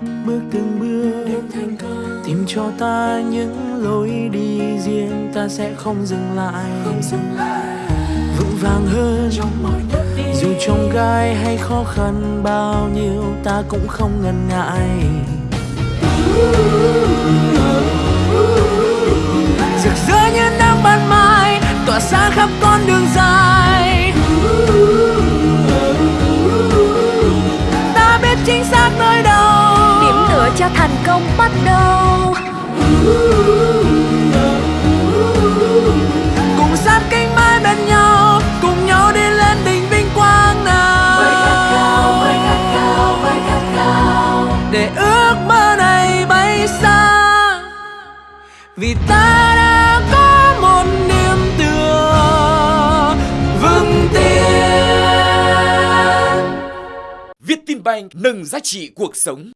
bước từng bước tìm cho ta những lối đi riêng ta sẽ không dừng lại. Vững vàng hơn. Dù trong gai hay khó khăn bao nhiêu ta cũng không ngần ngại. Rực rỡ như nắng ban mai tỏa sáng khắp con đường dài. Ta biết chính xác nơi đâu cho thành công bắt đầu. Cùng sát cánh mãi bên nhau cùng nhau đi lên đỉnh vinh quang nào. Với khát khao với khát khao với khát khao. Để ước mơ này bay xa vì ta đã có một niềm tựa vững tin. Vietinbank nâng giá trị cuộc sống